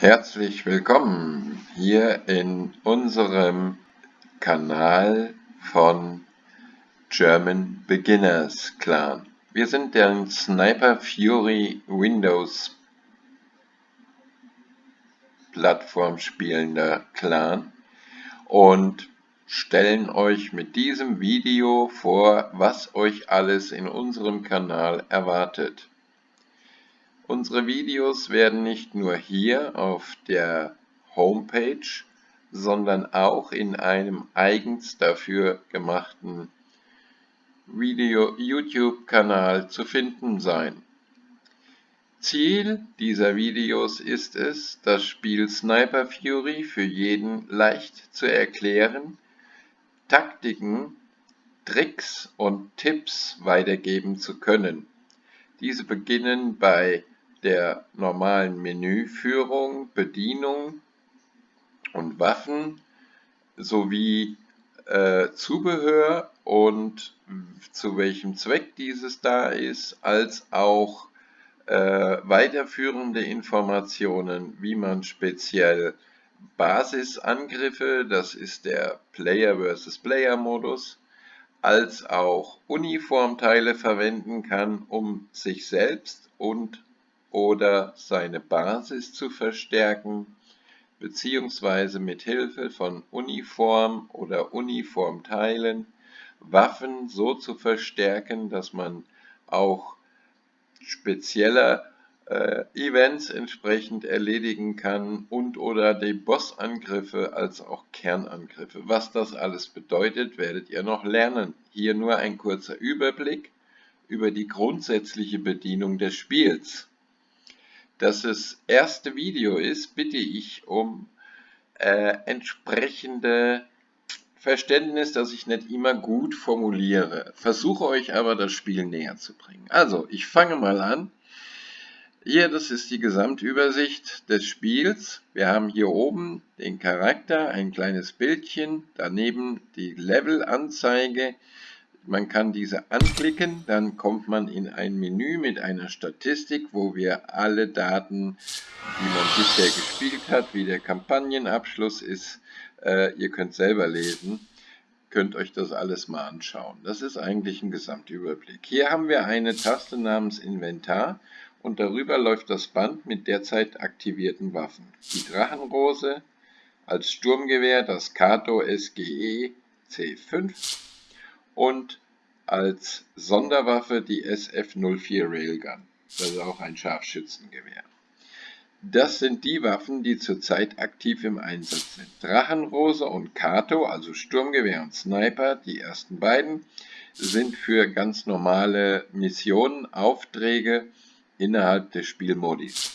Herzlich willkommen hier in unserem Kanal von German Beginners Clan. Wir sind der Sniper Fury Windows Plattform spielender Clan und stellen euch mit diesem Video vor, was euch alles in unserem Kanal erwartet. Unsere Videos werden nicht nur hier auf der Homepage, sondern auch in einem eigens dafür gemachten YouTube-Kanal zu finden sein. Ziel dieser Videos ist es, das Spiel Sniper Fury für jeden leicht zu erklären, Taktiken, Tricks und Tipps weitergeben zu können. Diese beginnen bei der normalen Menüführung, Bedienung und Waffen sowie äh, Zubehör und zu welchem Zweck dieses da ist, als auch äh, weiterführende Informationen, wie man speziell Basisangriffe, das ist der Player vs. Player Modus, als auch Uniformteile verwenden kann, um sich selbst und oder seine Basis zu verstärken beziehungsweise mit Hilfe von Uniform oder Uniformteilen Waffen so zu verstärken, dass man auch spezieller äh, Events entsprechend erledigen kann und oder die Bossangriffe als auch Kernangriffe. Was das alles bedeutet, werdet ihr noch lernen. Hier nur ein kurzer Überblick über die grundsätzliche Bedienung des Spiels dass es erste Video ist, bitte ich um äh, entsprechende Verständnis, dass ich nicht immer gut formuliere. Versuche euch aber das Spiel näher zu bringen. Also, ich fange mal an. Hier, das ist die Gesamtübersicht des Spiels. Wir haben hier oben den Charakter, ein kleines Bildchen, daneben die Levelanzeige, man kann diese anklicken, dann kommt man in ein Menü mit einer Statistik, wo wir alle Daten, die man bisher gespielt hat, wie der Kampagnenabschluss ist, äh, ihr könnt selber lesen, könnt euch das alles mal anschauen. Das ist eigentlich ein Gesamtüberblick. Hier haben wir eine Taste namens Inventar und darüber läuft das Band mit derzeit aktivierten Waffen. Die Drachenrose als Sturmgewehr, das Kato SGE C5 und als Sonderwaffe die SF-04 Railgun, das ist auch ein Scharfschützengewehr. Das sind die Waffen, die zurzeit aktiv im Einsatz sind. Drachenrose und Kato, also Sturmgewehr und Sniper, die ersten beiden, sind für ganz normale Missionen, Aufträge innerhalb des Spielmodis.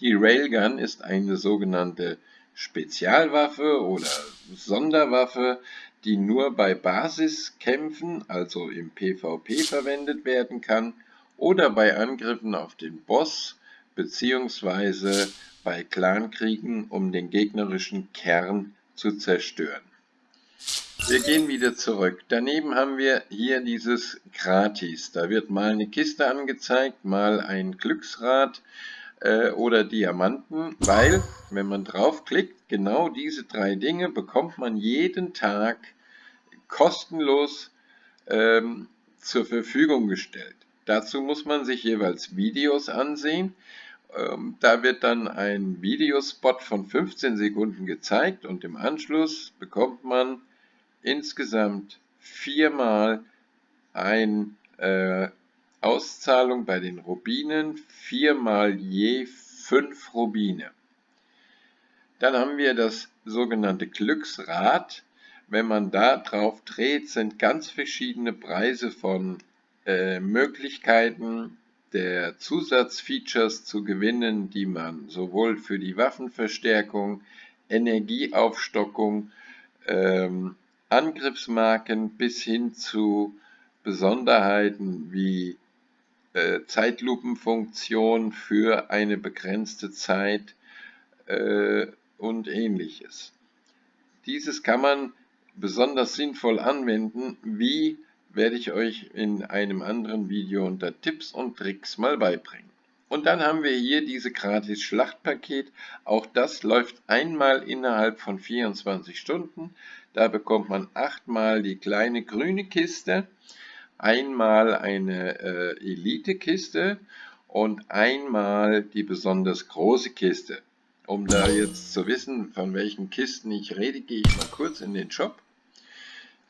Die Railgun ist eine sogenannte Spezialwaffe oder Sonderwaffe, die nur bei Basiskämpfen, also im PvP verwendet werden kann oder bei Angriffen auf den Boss bzw. bei Clankriegen, um den gegnerischen Kern zu zerstören. Wir gehen wieder zurück. Daneben haben wir hier dieses Gratis. Da wird mal eine Kiste angezeigt, mal ein Glücksrad äh, oder Diamanten, weil, wenn man draufklickt, genau diese drei Dinge bekommt man jeden Tag kostenlos ähm, zur Verfügung gestellt. Dazu muss man sich jeweils Videos ansehen. Ähm, da wird dann ein Videospot von 15 Sekunden gezeigt und im Anschluss bekommt man insgesamt viermal ein äh, Auszahlung bei den Rubinen, viermal je fünf Rubine. Dann haben wir das sogenannte Glücksrad. Wenn man da drauf dreht, sind ganz verschiedene Preise von äh, Möglichkeiten der Zusatzfeatures zu gewinnen, die man sowohl für die Waffenverstärkung, Energieaufstockung, ähm, Angriffsmarken bis hin zu Besonderheiten wie äh, Zeitlupenfunktion für eine begrenzte Zeit äh, und ähnliches. Dieses kann man besonders sinnvoll anwenden, wie werde ich euch in einem anderen Video unter Tipps und Tricks mal beibringen. Und dann haben wir hier diese gratis Schlachtpaket. Auch das läuft einmal innerhalb von 24 Stunden. Da bekommt man achtmal die kleine grüne Kiste, einmal eine äh, Elite-Kiste und einmal die besonders große Kiste. Um da jetzt zu wissen, von welchen Kisten ich rede, gehe ich mal kurz in den Shop.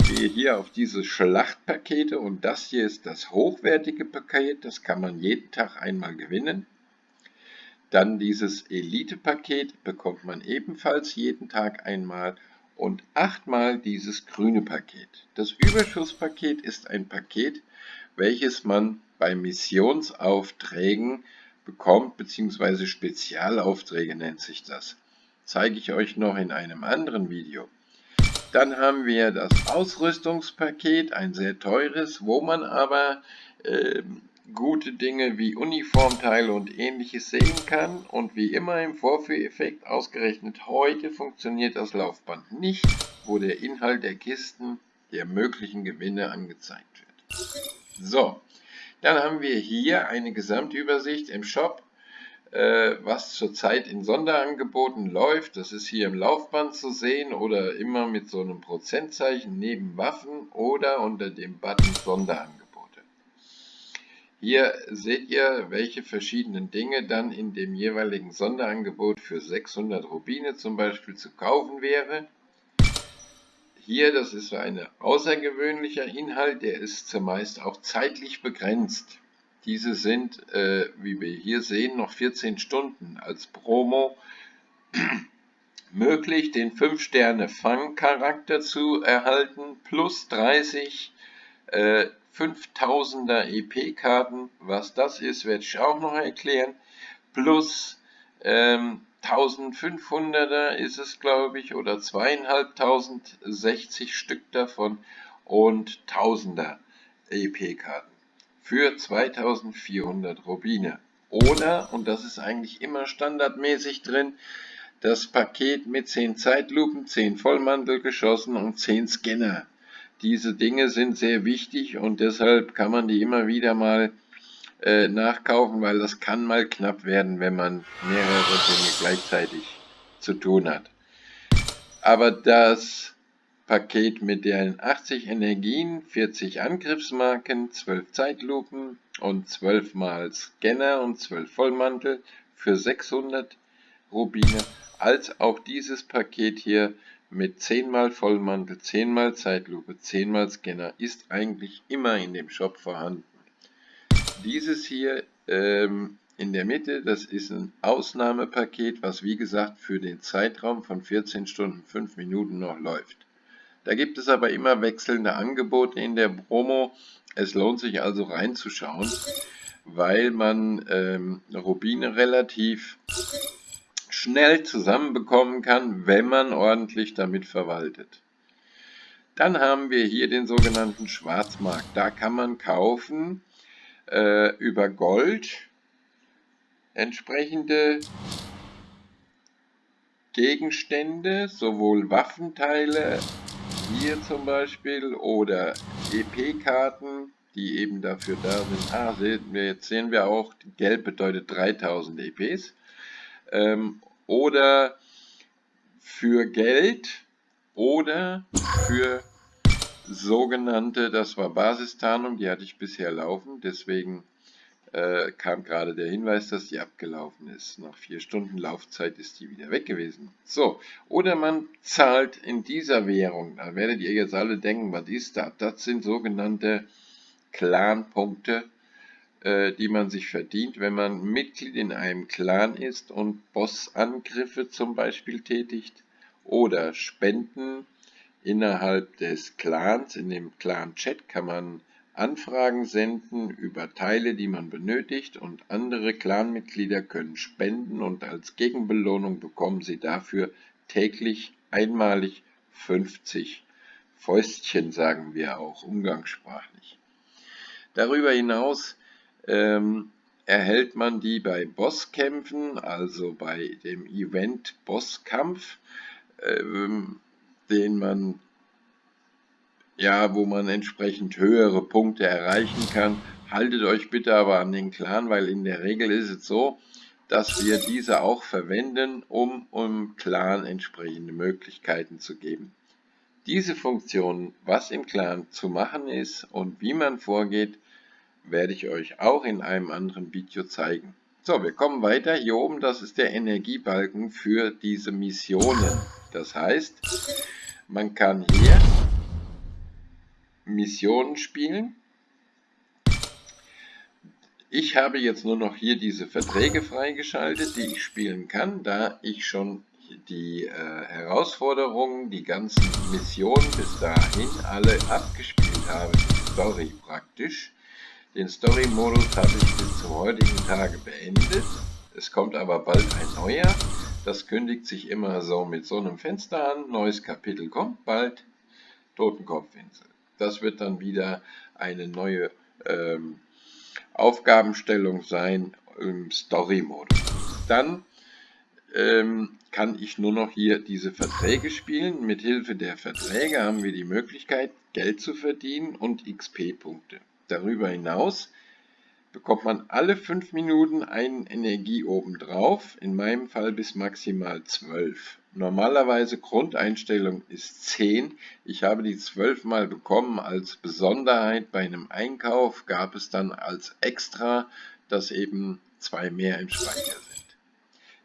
Gehe hier auf diese Schlachtpakete und das hier ist das hochwertige Paket, das kann man jeden Tag einmal gewinnen. Dann dieses Elite-Paket bekommt man ebenfalls jeden Tag einmal und achtmal dieses grüne Paket. Das Überschusspaket ist ein Paket, welches man bei Missionsaufträgen bekommt, beziehungsweise Spezialaufträge nennt sich das. Zeige ich euch noch in einem anderen Video. Dann haben wir das Ausrüstungspaket, ein sehr teures, wo man aber äh, gute Dinge wie Uniformteile und ähnliches sehen kann. Und wie immer im Vorführeffekt ausgerechnet heute funktioniert das Laufband nicht, wo der Inhalt der Kisten der möglichen Gewinne angezeigt wird. So, dann haben wir hier eine Gesamtübersicht im Shop, äh, was zurzeit in Sonderangeboten läuft. Das ist hier im Laufband zu sehen oder immer mit so einem Prozentzeichen neben Waffen oder unter dem Button Sonderangebote. Hier seht ihr, welche verschiedenen Dinge dann in dem jeweiligen Sonderangebot für 600 Rubine zum Beispiel zu kaufen wäre. Hier, das ist ein außergewöhnlicher Inhalt, der ist zumeist auch zeitlich begrenzt. Diese sind, äh, wie wir hier sehen, noch 14 Stunden als Promo möglich, den 5-Sterne-Fang-Charakter zu erhalten, plus 30 äh, 5000er EP-Karten. Was das ist, werde ich auch noch erklären. Plus ähm, 1500er ist es, glaube ich, oder 2560 Stück davon und 1000er EP-Karten für 2400 Rubine. Oder, und das ist eigentlich immer standardmäßig drin, das Paket mit 10 Zeitlupen, 10 Vollmantelgeschossen und 10 Scanner. Diese Dinge sind sehr wichtig und deshalb kann man die immer wieder mal äh, nachkaufen, weil das kann mal knapp werden, wenn man mehrere Dinge gleichzeitig zu tun hat. Aber das Paket mit den 80 Energien, 40 Angriffsmarken, 12 Zeitlupen und 12 mal Scanner und 12 Vollmantel für 600 Rubine, als auch dieses Paket hier mit 10 mal Vollmantel, 10 mal Zeitlupe, 10 mal Scanner ist eigentlich immer in dem Shop vorhanden. Dieses hier ähm, in der Mitte, das ist ein Ausnahmepaket, was wie gesagt für den Zeitraum von 14 Stunden 5 Minuten noch läuft. Da gibt es aber immer wechselnde Angebote in der Promo. Es lohnt sich also reinzuschauen, weil man ähm, Rubine relativ schnell zusammenbekommen kann, wenn man ordentlich damit verwaltet. Dann haben wir hier den sogenannten Schwarzmarkt. Da kann man kaufen äh, über Gold entsprechende Gegenstände, sowohl Waffenteile hier zum Beispiel oder EP-Karten, die eben dafür da sind. Ah, sehen wir, jetzt sehen wir auch, gelb bedeutet 3000 EPs. Ähm, oder für Geld oder für sogenannte, das war Basistarnung, die hatte ich bisher laufen, deswegen äh, kam gerade der Hinweis, dass die abgelaufen ist. Nach vier Stunden Laufzeit ist die wieder weg gewesen. So, oder man zahlt in dieser Währung, da werdet ihr jetzt alle denken, was ist das? Das sind sogenannte Clan-Punkte, die man sich verdient, wenn man Mitglied in einem Clan ist und Bossangriffe zum Beispiel tätigt oder Spenden Innerhalb des Clans, in dem Clan-Chat, kann man Anfragen senden über Teile, die man benötigt und andere Clanmitglieder können spenden und als Gegenbelohnung bekommen sie dafür täglich einmalig 50 Fäustchen, sagen wir auch umgangssprachlich. Darüber hinaus ähm, erhält man die bei Bosskämpfen, also bei dem Event Bosskampf. Ähm, den man ja, wo man entsprechend höhere Punkte erreichen kann. Haltet euch bitte aber an den Clan, weil in der Regel ist es so, dass wir diese auch verwenden, um im Clan entsprechende Möglichkeiten zu geben. Diese Funktion, was im Clan zu machen ist und wie man vorgeht, werde ich euch auch in einem anderen Video zeigen. So, wir kommen weiter. Hier oben, das ist der Energiebalken für diese Missionen. Das heißt, man kann hier Missionen spielen. Ich habe jetzt nur noch hier diese Verträge freigeschaltet, die ich spielen kann, da ich schon die äh, Herausforderungen, die ganzen Missionen bis dahin alle abgespielt habe, die Story praktisch. Den Story-Modus habe ich bis zum heutigen Tage beendet. Es kommt aber bald ein neuer. Das kündigt sich immer so mit so einem Fenster an. Neues Kapitel kommt bald. Totenkopfinsel. Das wird dann wieder eine neue ähm, Aufgabenstellung sein im Story-Modus. Dann ähm, kann ich nur noch hier diese Verträge spielen. Mit Hilfe der Verträge haben wir die Möglichkeit, Geld zu verdienen und XP-Punkte. Darüber hinaus bekommt man alle 5 Minuten einen Energie obendrauf, in meinem Fall bis maximal 12. Normalerweise Grundeinstellung ist 10. Ich habe die 12 mal bekommen als Besonderheit. Bei einem Einkauf gab es dann als Extra, dass eben zwei mehr im Speicher sind.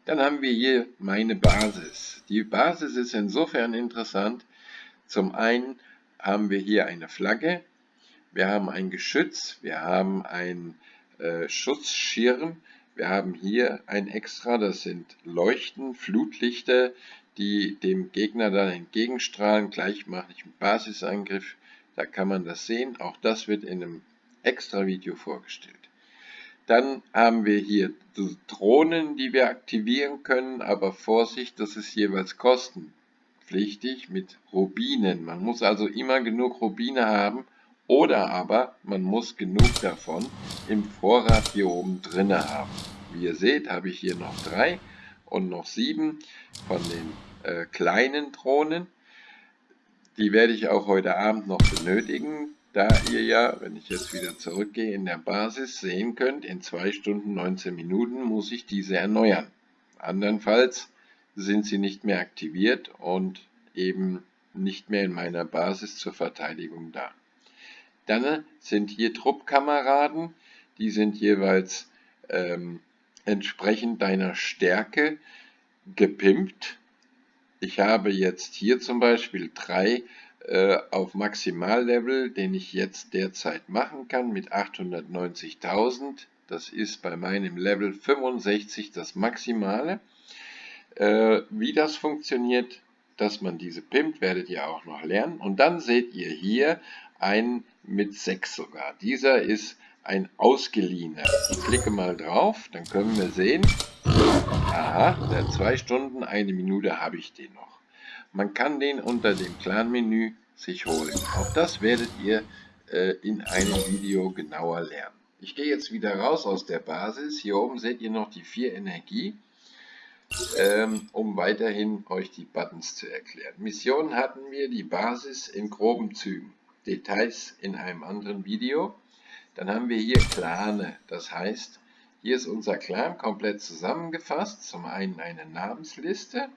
Dann haben wir hier meine Basis. Die Basis ist insofern interessant. Zum einen haben wir hier eine Flagge, wir haben ein Geschütz, wir haben einen äh, Schutzschirm, wir haben hier ein Extra, das sind Leuchten, Flutlichter, die dem Gegner dann entgegenstrahlen. Gleich mache ich einen Basisangriff, da kann man das sehen. Auch das wird in einem extra Video vorgestellt. Dann haben wir hier Drohnen, die wir aktivieren können, aber Vorsicht, das ist jeweils kostenpflichtig mit Rubinen. Man muss also immer genug Rubine haben oder aber man muss genug davon im Vorrat hier oben drinne haben. Wie ihr seht, habe ich hier noch drei und noch sieben von den äh, kleinen Drohnen. Die werde ich auch heute Abend noch benötigen, da ihr ja, wenn ich jetzt wieder zurückgehe, in der Basis sehen könnt, in 2 Stunden 19 Minuten muss ich diese erneuern. Andernfalls sind sie nicht mehr aktiviert und eben nicht mehr in meiner Basis zur Verteidigung da. Dann sind hier Truppkameraden, die sind jeweils ähm, entsprechend deiner Stärke gepimpt. Ich habe jetzt hier zum Beispiel drei äh, auf Maximallevel, den ich jetzt derzeit machen kann mit 890.000. Das ist bei meinem Level 65 das Maximale. Äh, wie das funktioniert, dass man diese pimpt, werdet ihr auch noch lernen. Und dann seht ihr hier einen mit 6 sogar. Dieser ist ein ausgeliehener. Ich klicke mal drauf, dann können wir sehen, aha, der 2 Stunden, eine Minute habe ich den noch. Man kann den unter dem Clan-Menü sich holen. Auch das werdet ihr äh, in einem Video genauer lernen. Ich gehe jetzt wieder raus aus der Basis. Hier oben seht ihr noch die 4 Energie, ähm, um weiterhin euch die Buttons zu erklären. Missionen hatten wir die Basis in groben Zügen. Details in einem anderen Video. Dann haben wir hier Clane, das heißt, hier ist unser Clan komplett zusammengefasst. Zum einen eine Namensliste,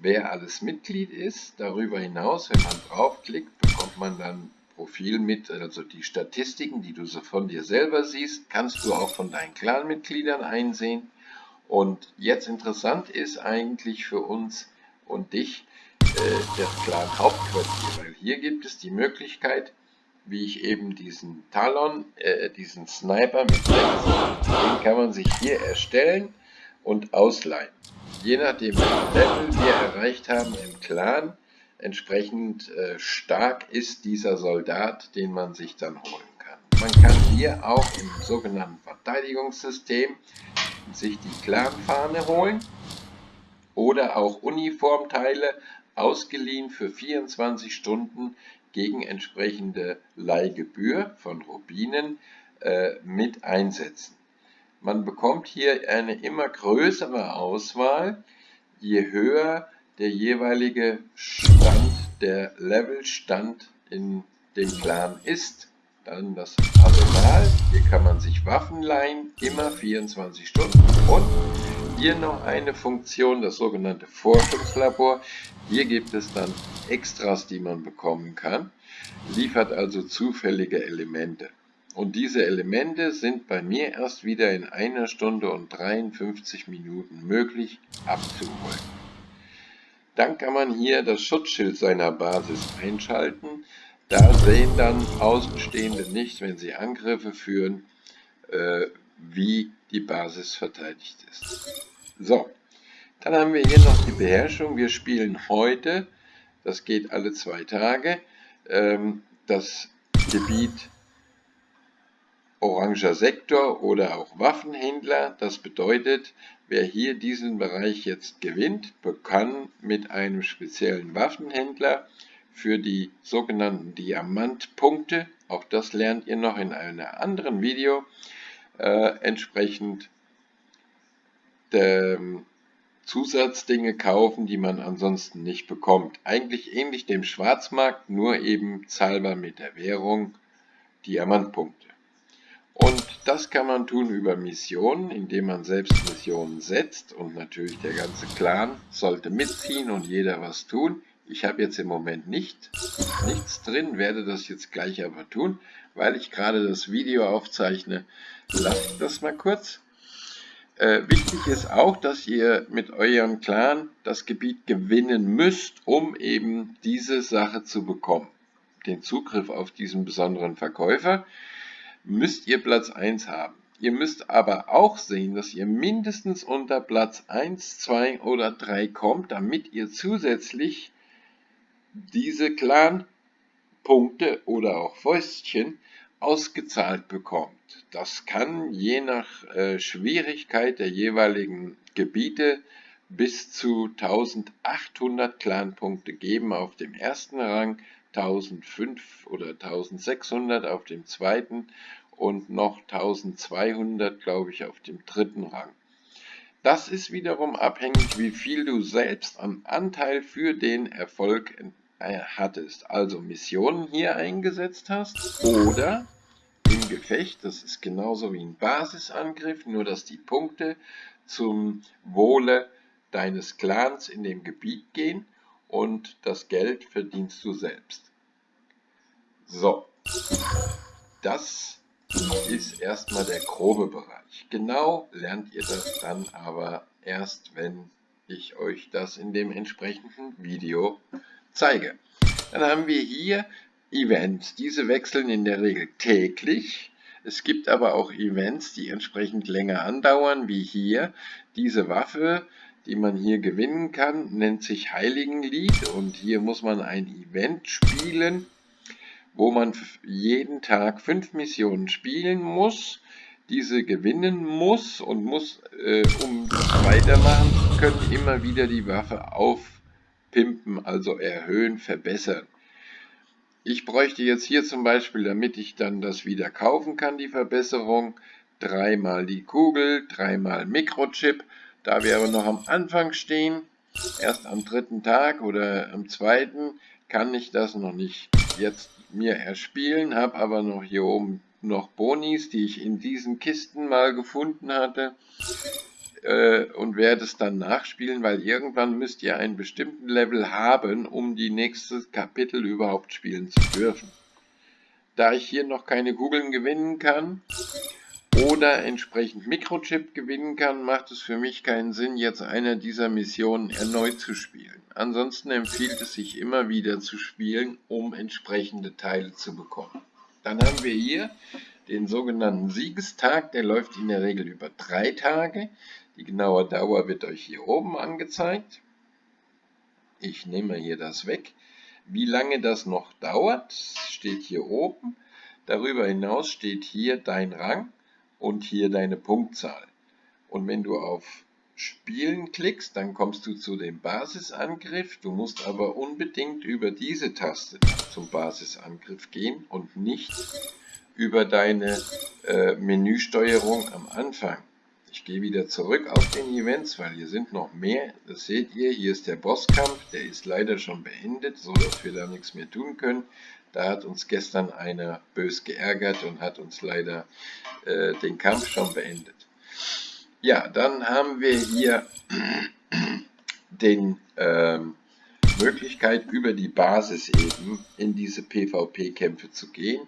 wer alles Mitglied ist. Darüber hinaus, wenn man draufklickt, bekommt man dann Profil mit, also die Statistiken, die du so von dir selber siehst, kannst du auch von deinen Clanmitgliedern einsehen. Und jetzt interessant ist eigentlich für uns und dich äh, das Clan Hauptquartier, weil hier gibt es die Möglichkeit, wie ich eben diesen Talon, äh, diesen Sniper mit 6, den kann man sich hier erstellen und ausleihen. Je nachdem, welchen Level wir erreicht haben im Clan, entsprechend äh, stark ist dieser Soldat, den man sich dann holen kann. Man kann hier auch im sogenannten Verteidigungssystem sich die Clanfahne holen oder auch Uniformteile ausgeliehen für 24 Stunden gegen entsprechende Leihgebühr von Rubinen äh, mit einsetzen. Man bekommt hier eine immer größere Auswahl, je höher der jeweilige Stand, der Levelstand in dem Clan ist. Dann das Arsenal, hier kann man sich Waffen leihen, immer 24 Stunden. Und hier noch eine Funktion, das sogenannte Forschungslabor. Hier gibt es dann Extras, die man bekommen kann, liefert also zufällige Elemente. Und diese Elemente sind bei mir erst wieder in einer Stunde und 53 Minuten möglich abzuholen. Dann kann man hier das Schutzschild seiner Basis einschalten. Da sehen dann Außenstehende nicht, wenn sie Angriffe führen, äh, wie die Basis verteidigt ist. So, dann haben wir hier noch die Beherrschung. Wir spielen heute, das geht alle zwei Tage, ähm, das Gebiet Oranger Sektor oder auch Waffenhändler. Das bedeutet, wer hier diesen Bereich jetzt gewinnt, kann mit einem speziellen Waffenhändler für die sogenannten Diamantpunkte, auch das lernt ihr noch in einem anderen Video, äh, entsprechend ähm, Zusatzdinge kaufen, die man ansonsten nicht bekommt. Eigentlich ähnlich dem Schwarzmarkt, nur eben zahlbar mit der Währung Diamantpunkte. Und das kann man tun über Missionen, indem man selbst Missionen setzt und natürlich der ganze Clan sollte mitziehen und jeder was tun. Ich habe jetzt im Moment nicht, nichts drin, werde das jetzt gleich aber tun, weil ich gerade das Video aufzeichne. Lasst das mal kurz. Äh, wichtig ist auch, dass ihr mit eurem Clan das Gebiet gewinnen müsst, um eben diese Sache zu bekommen. Den Zugriff auf diesen besonderen Verkäufer müsst ihr Platz 1 haben. Ihr müsst aber auch sehen, dass ihr mindestens unter Platz 1, 2 oder 3 kommt, damit ihr zusätzlich diese Clan-Punkte oder auch Fäustchen ausgezahlt bekommt. Das kann je nach äh, Schwierigkeit der jeweiligen Gebiete bis zu 1800 Clan-Punkte geben auf dem ersten Rang 1005 oder 1600 auf dem zweiten und noch 1200, glaube ich, auf dem dritten Rang. Das ist wiederum abhängig, wie viel du selbst an Anteil für den Erfolg äh, hattest. Also Missionen hier eingesetzt hast oder im Gefecht, das ist genauso wie ein Basisangriff, nur dass die Punkte zum Wohle deines Clans in dem Gebiet gehen und das Geld verdienst du selbst. So, das ist erstmal der grobe Bereich. Genau lernt ihr das dann aber erst, wenn ich euch das in dem entsprechenden Video zeige. Dann haben wir hier Events. Diese wechseln in der Regel täglich. Es gibt aber auch Events, die entsprechend länger andauern, wie hier. Diese Waffe die man hier gewinnen kann, nennt sich Heiligenlied und hier muss man ein Event spielen, wo man jeden Tag fünf Missionen spielen muss, diese gewinnen muss und muss, äh, um weitermachen zu können, immer wieder die Waffe aufpimpen, also erhöhen, verbessern. Ich bräuchte jetzt hier zum Beispiel, damit ich dann das wieder kaufen kann, die Verbesserung, dreimal die Kugel, dreimal Mikrochip da wir aber noch am Anfang stehen, erst am dritten Tag oder am zweiten, kann ich das noch nicht jetzt mir erspielen, habe aber noch hier oben noch Bonis, die ich in diesen Kisten mal gefunden hatte äh, und werde es dann nachspielen, weil irgendwann müsst ihr einen bestimmten Level haben, um die nächste Kapitel überhaupt spielen zu dürfen. Da ich hier noch keine Kugeln gewinnen kann, oder entsprechend Mikrochip gewinnen kann, macht es für mich keinen Sinn, jetzt eine dieser Missionen erneut zu spielen. Ansonsten empfiehlt es sich immer wieder zu spielen, um entsprechende Teile zu bekommen. Dann haben wir hier den sogenannten Siegestag, der läuft in der Regel über drei Tage. Die genaue Dauer wird euch hier oben angezeigt. Ich nehme hier das weg. Wie lange das noch dauert, steht hier oben. Darüber hinaus steht hier dein Rang und hier deine Punktzahl. Und wenn du auf Spielen klickst, dann kommst du zu dem Basisangriff. Du musst aber unbedingt über diese Taste zum Basisangriff gehen und nicht über deine äh, Menüsteuerung am Anfang. Ich gehe wieder zurück auf den Events, weil hier sind noch mehr. Das seht ihr, hier ist der Bosskampf, der ist leider schon beendet, so dass wir da nichts mehr tun können. Da hat uns gestern einer bös geärgert und hat uns leider äh, den Kampf schon beendet. Ja, dann haben wir hier den ähm, Möglichkeit über die Basis eben in diese PvP-Kämpfe zu gehen.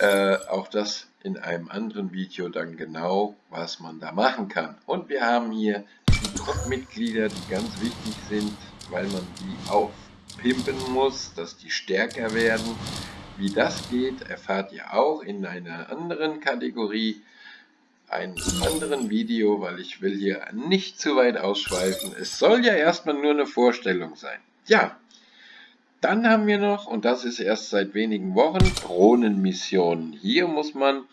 Äh, auch das in einem anderen Video dann genau, was man da machen kann. Und wir haben hier die Truppmitglieder, die ganz wichtig sind, weil man die aufpimpen muss, dass die stärker werden. Wie das geht, erfahrt ihr auch in einer anderen Kategorie, einem anderen Video, weil ich will hier nicht zu weit ausschweifen. Es soll ja erstmal nur eine Vorstellung sein. Ja, dann haben wir noch, und das ist erst seit wenigen Wochen, Drohnenmissionen. Hier muss man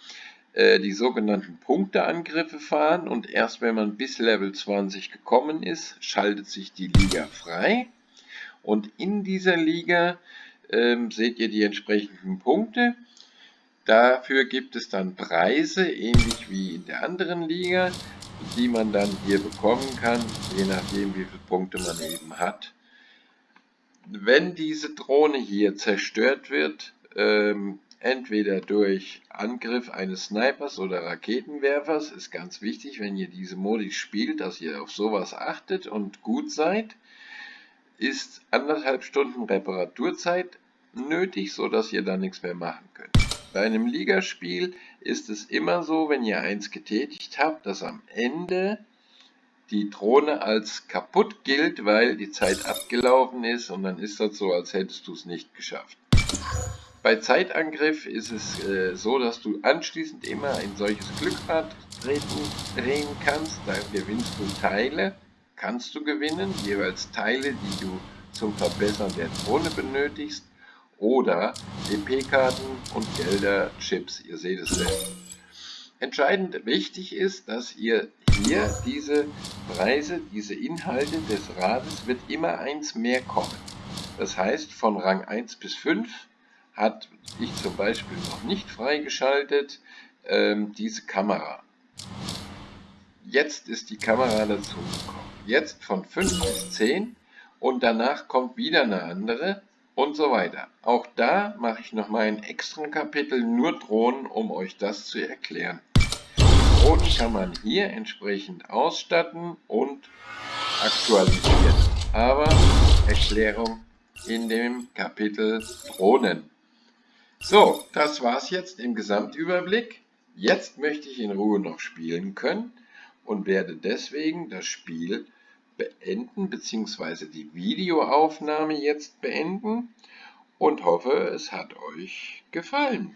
äh, die sogenannten Punkteangriffe fahren und erst wenn man bis Level 20 gekommen ist, schaltet sich die Liga frei. Und in dieser Liga ähm, seht ihr die entsprechenden Punkte. Dafür gibt es dann Preise, ähnlich wie in der anderen Liga, die man dann hier bekommen kann, je nachdem wie viele Punkte man eben hat wenn diese Drohne hier zerstört wird, ähm, entweder durch Angriff eines Snipers oder Raketenwerfers, ist ganz wichtig, wenn ihr diese Modi spielt, dass ihr auf sowas achtet und gut seid, ist anderthalb Stunden Reparaturzeit nötig, so dass ihr dann nichts mehr machen könnt. Bei einem Ligaspiel ist es immer so, wenn ihr eins getätigt habt, dass am Ende die Drohne als kaputt gilt, weil die Zeit abgelaufen ist und dann ist das so, als hättest du es nicht geschafft. Bei Zeitangriff ist es äh, so, dass du anschließend immer ein solches Glückrad treten, drehen kannst. Da gewinnst du Teile, kannst du gewinnen, jeweils Teile, die du zum Verbessern der Drohne benötigst oder EP-Karten und Gelder, Chips, ihr seht es selbst. Entscheidend wichtig ist, dass ihr hier diese Preise, diese Inhalte des Rades wird immer eins mehr kommen. Das heißt, von Rang 1 bis 5 hat ich zum Beispiel noch nicht freigeschaltet ähm, diese Kamera. Jetzt ist die Kamera dazu gekommen. Jetzt von 5 bis 10 und danach kommt wieder eine andere und so weiter. Auch da mache ich noch mal ein extra Kapitel nur Drohnen, um euch das zu erklären. Drohnen kann man hier entsprechend ausstatten und aktualisieren. Aber Erklärung in dem Kapitel Drohnen. So, das war's jetzt im Gesamtüberblick. Jetzt möchte ich in Ruhe noch spielen können und werde deswegen das Spiel beenden bzw. die Videoaufnahme jetzt beenden und hoffe, es hat euch gefallen.